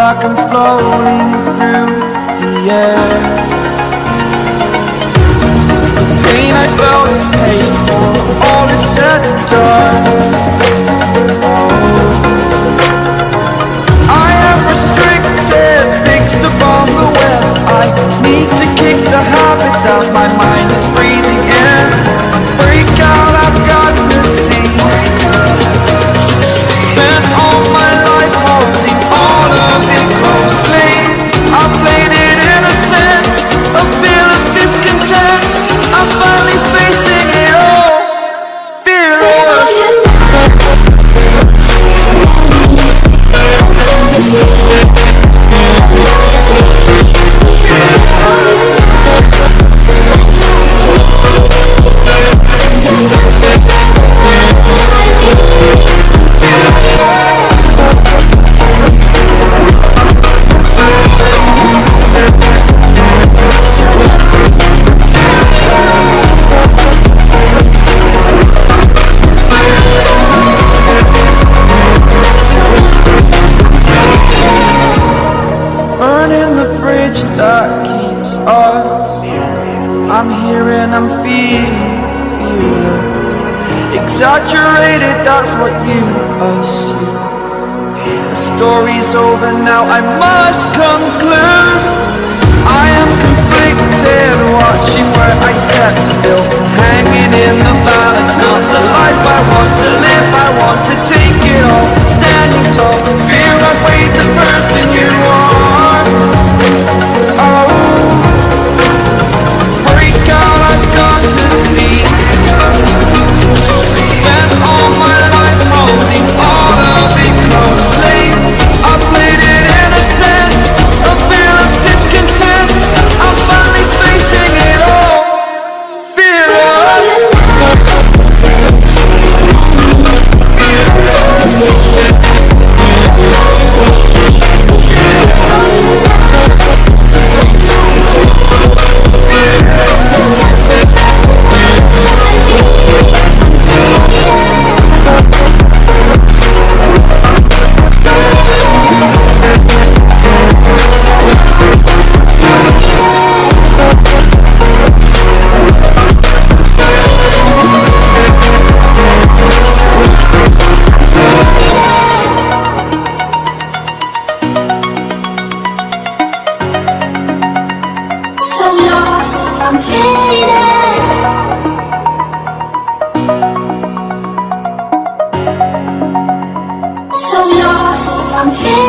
like I'm floating through the air The pain I felt is paid for, all is said and done. I am restricted, fixed upon the web I need to kick the habit that my mind is bridge that keeps us. I'm here and I'm feeling fearless. Exaggerated, that's what you assume. The story's over now, I must conclude. I am I'm fading. So lost.